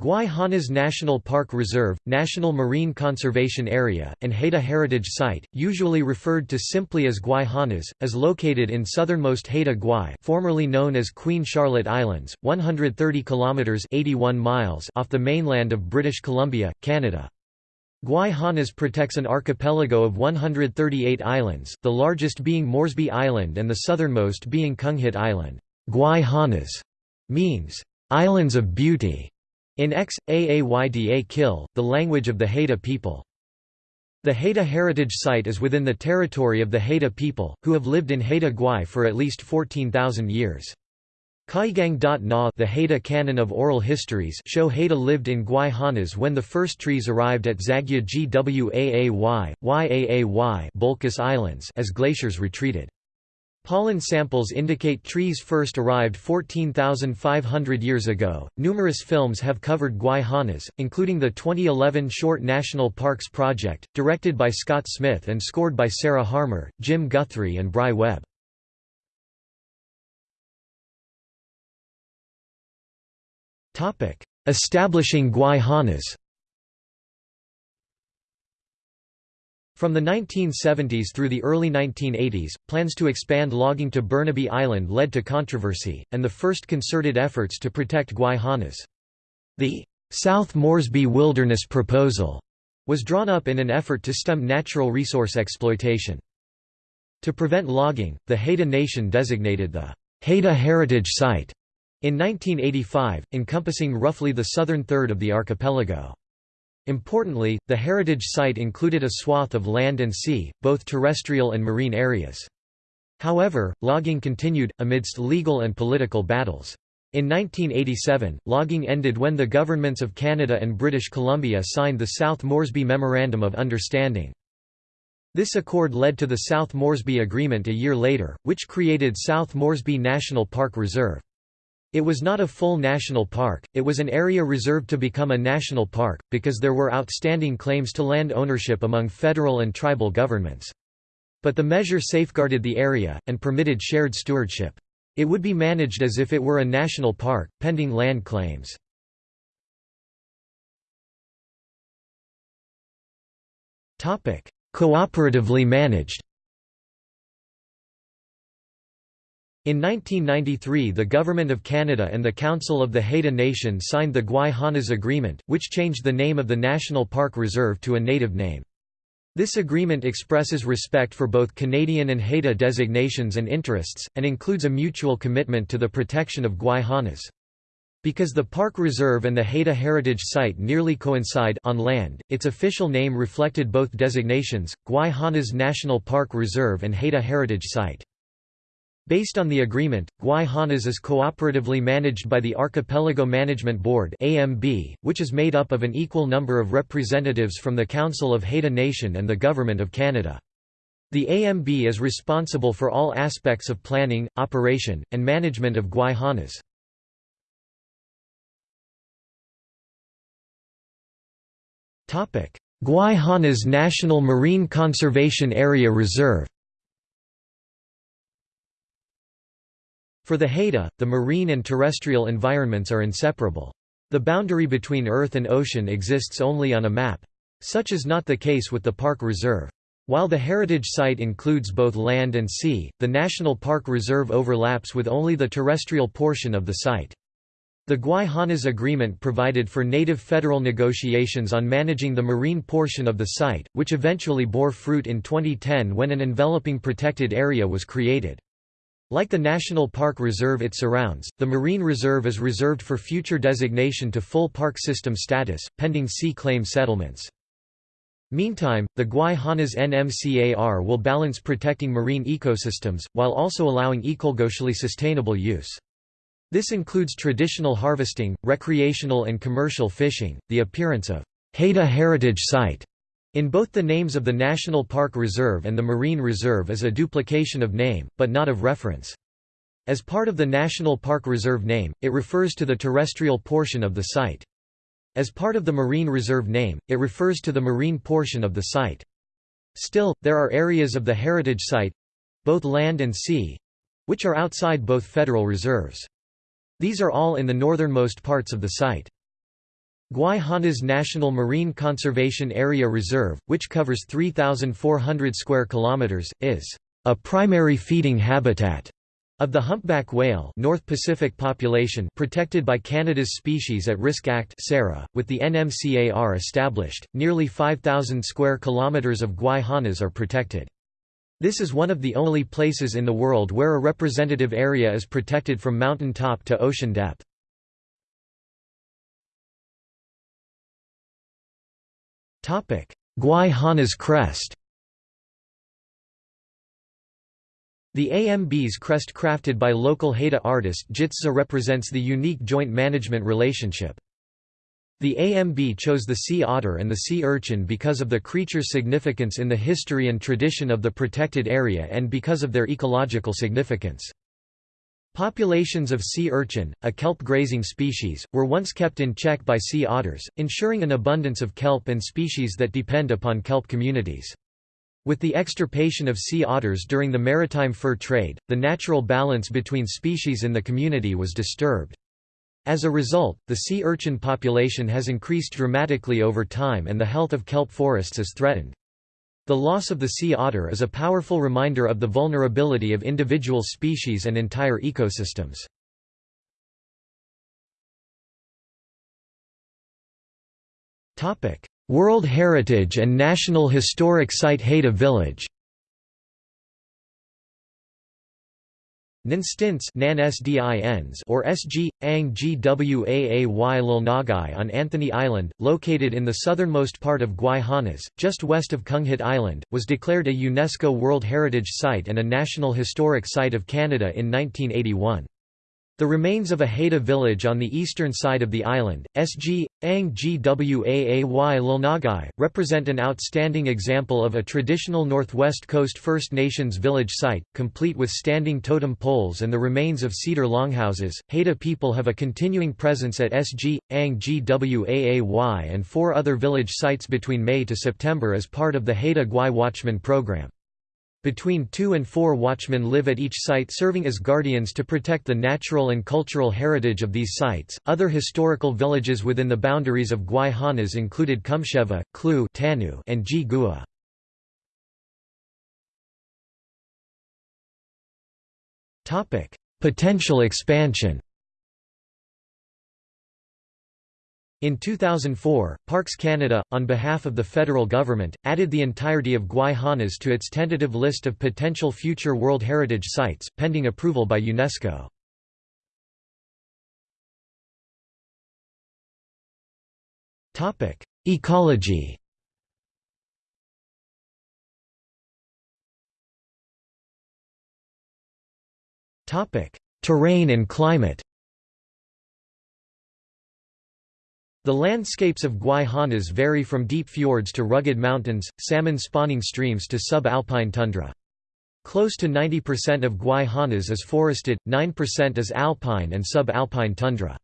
Gwaii Haanas National Park Reserve, National Marine Conservation Area, and Haida Heritage Site, usually referred to simply as Gwaii Haanas, is located in southernmost Haida Gwaii formerly known as Queen Charlotte Islands, 130 kilometers 81 miles off the mainland of British Columbia, Canada. Gwaii Haanas protects an archipelago of 138 islands, the largest being Moresby Island and the southernmost being Kunghit Island. Gwaii Haanas means islands of beauty in X, Aayda Kil, the language of the Haida people. The Haida Heritage Site is within the territory of the Haida people, who have lived in Haida Gwaii for at least 14,000 years. Kaigang.na the Haida Canon of Oral Histories show Haida lived in Gwaii Haanas when the first trees arrived at Zagya Gwaay, Yaay Islands as glaciers retreated. Pollen samples indicate trees first arrived 14,500 years ago. Numerous films have covered Gwaii Haanas, including the 2011 short National Parks Project, directed by Scott Smith and scored by Sarah Harmer, Jim Guthrie, and Bry Webb. Establishing Gwaii Haanas From the 1970s through the early 1980s, plans to expand logging to Burnaby Island led to controversy, and the first concerted efforts to protect Gwaii Haanas. The South Moresby Wilderness Proposal was drawn up in an effort to stem natural resource exploitation. To prevent logging, the Haida Nation designated the Haida Heritage Site in 1985, encompassing roughly the southern third of the archipelago. Importantly, the heritage site included a swath of land and sea, both terrestrial and marine areas. However, logging continued, amidst legal and political battles. In 1987, logging ended when the governments of Canada and British Columbia signed the South Moresby Memorandum of Understanding. This accord led to the South Moresby Agreement a year later, which created South Moresby National Park Reserve. It was not a full national park, it was an area reserved to become a national park, because there were outstanding claims to land ownership among federal and tribal governments. But the measure safeguarded the area, and permitted shared stewardship. It would be managed as if it were a national park, pending land claims. Cooperatively managed In 1993 the Government of Canada and the Council of the Haida Nation signed the Gwaii Haanas Agreement, which changed the name of the National Park Reserve to a native name. This agreement expresses respect for both Canadian and Haida designations and interests, and includes a mutual commitment to the protection of Gwaii Haanas. Because the park reserve and the Haida Heritage Site nearly coincide on land, its official name reflected both designations, Gwaii Haanas National Park Reserve and Haida Heritage Site. Based on the agreement, Gwaii Haanas is cooperatively managed by the Archipelago Management Board (AMB), which is made up of an equal number of representatives from the Council of Haida Nation and the Government of Canada. The AMB is responsible for all aspects of planning, operation, and management of Gwaii Haanas. Guayhanas National Marine Conservation Area Reserve For the Haida, the marine and terrestrial environments are inseparable. The boundary between earth and ocean exists only on a map. Such is not the case with the park reserve. While the heritage site includes both land and sea, the National Park Reserve overlaps with only the terrestrial portion of the site. The Gwaii Haanas Agreement provided for native federal negotiations on managing the marine portion of the site, which eventually bore fruit in 2010 when an enveloping protected area was created. Like the National Park Reserve it surrounds, the Marine Reserve is reserved for future designation to full park system status, pending sea claim settlements. Meantime, the Gwaii Haanas NMCAR will balance protecting marine ecosystems, while also allowing ecologically sustainable use. This includes traditional harvesting, recreational and commercial fishing, the appearance of Haida Heritage Site in both the names of the National Park Reserve and the Marine Reserve is a duplication of name, but not of reference. As part of the National Park Reserve name, it refers to the terrestrial portion of the site. As part of the Marine Reserve name, it refers to the marine portion of the site. Still, there are areas of the heritage site—both land and sea—which are outside both federal reserves. These are all in the northernmost parts of the site. Gwaii Haanas National Marine Conservation Area Reserve, which covers 3,400 square kilometers, is a primary feeding habitat of the humpback whale North Pacific population protected by Canada's Species at Risk Act with the NMCAR established, nearly 5,000 square kilometers of Gwaii Haanas are protected. This is one of the only places in the world where a representative area is protected from mountain top to ocean depth. Gwaii Haanas crest The AMB's crest crafted by local Haida artist Jitza represents the unique joint management relationship. The AMB chose the sea otter and the sea urchin because of the creature's significance in the history and tradition of the protected area and because of their ecological significance. Populations of sea urchin, a kelp grazing species, were once kept in check by sea otters, ensuring an abundance of kelp and species that depend upon kelp communities. With the extirpation of sea otters during the maritime fur trade, the natural balance between species in the community was disturbed. As a result, the sea urchin population has increased dramatically over time and the health of kelp forests is threatened. The loss of the sea otter is a powerful reminder of the vulnerability of individual species and entire ecosystems. World Heritage and National Historic Site Haida Village Nan Sdins or SG, Ang Gwaay on Anthony Island, located in the southernmost part of Gwaii Haanas, just west of Kunghit Island, was declared a UNESCO World Heritage Site and a National Historic Site of Canada in 1981. The remains of a Haida village on the eastern side of the island, SG, Ang Gwaay Lulnagai, represent an outstanding example of a traditional Northwest Coast First Nations village site, complete with standing totem poles and the remains of cedar longhouses. Haida people have a continuing presence at SG, Ang Gwaay and four other village sites between May to September as part of the Haida Gwaii Watchman program. Between two and four watchmen live at each site serving as guardians to protect the natural and cultural heritage of these sites. Other historical villages within the boundaries of Gwaii Haanas included Cumshewa, Klu, Tanu, and Ji Gua. Potential expansion. In 2004, Parks Canada, on behalf of the federal government, added the entirety of Gwaii Haanas to its tentative list of potential future World Heritage Sites, pending approval by UNESCO. Ecology Terrain and climate The landscapes of Gwaii Haanas vary from deep fjords to rugged mountains, salmon spawning streams to subalpine tundra. Close to 90% of Gwaii Haanas is forested, 9% is alpine and subalpine tundra.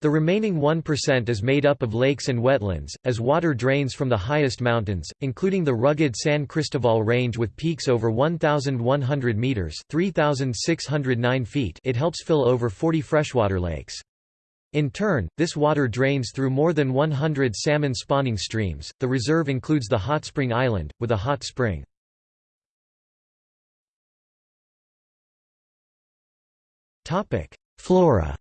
The remaining 1% is made up of lakes and wetlands, as water drains from the highest mountains, including the rugged San Cristobal Range with peaks over 1,100 metres 3,609 feet it helps fill over 40 freshwater lakes. In turn, this water drains through more than 100 salmon spawning streams. The reserve includes the hot spring island, with a hot spring. Flora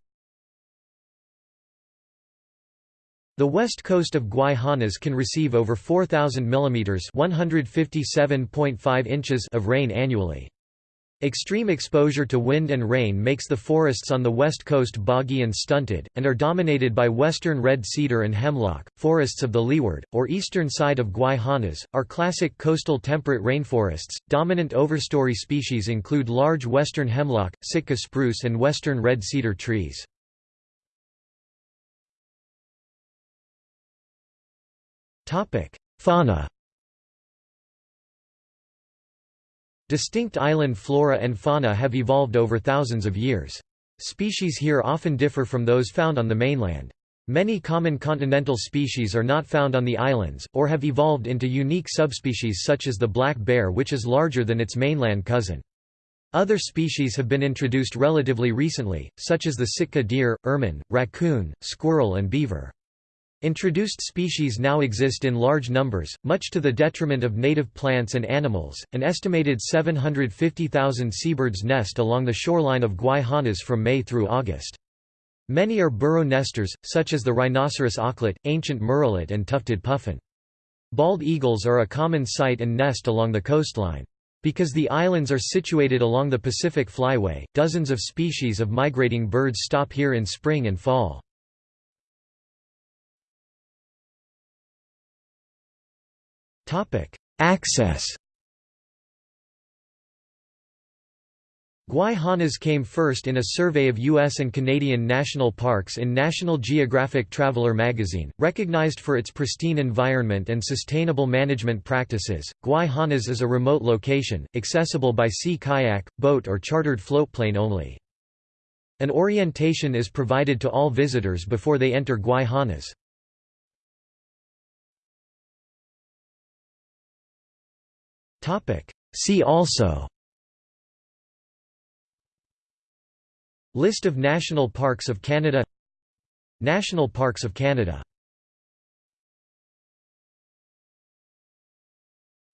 The west coast of Gwaii Haanas can receive over 4,000 mm (157.5 inches) of rain annually. Extreme exposure to wind and rain makes the forests on the west coast boggy and stunted, and are dominated by western red cedar and hemlock. Forests of the leeward, or eastern side of Gwaii Haanas, are classic coastal temperate rainforests. Dominant overstory species include large western hemlock, Sitka spruce, and western red cedar trees. Fauna Distinct island flora and fauna have evolved over thousands of years. Species here often differ from those found on the mainland. Many common continental species are not found on the islands, or have evolved into unique subspecies such as the black bear which is larger than its mainland cousin. Other species have been introduced relatively recently, such as the Sitka deer, ermine, raccoon, squirrel and beaver. Introduced species now exist in large numbers, much to the detriment of native plants and animals. An estimated 750,000 seabirds nest along the shoreline of Gwaii Haanas from May through August. Many are burrow nesters, such as the rhinoceros auklet, ancient murrelet, and tufted puffin. Bald eagles are a common sight and nest along the coastline. Because the islands are situated along the Pacific Flyway, dozens of species of migrating birds stop here in spring and fall. Access Gwaii Haanas came first in a survey of U.S. and Canadian national parks in National Geographic Traveler magazine. Recognized for its pristine environment and sustainable management practices, Gwaii Haanas is a remote location, accessible by sea kayak, boat or chartered floatplane only. An orientation is provided to all visitors before they enter Gwaii Haanas. See also List of national parks of Canada National Parks of Canada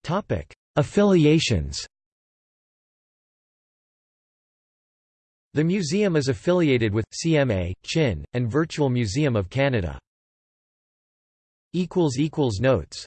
Topic. Affiliations The museum is affiliated with, CMA, CHIN, and Virtual Museum of Canada. Notes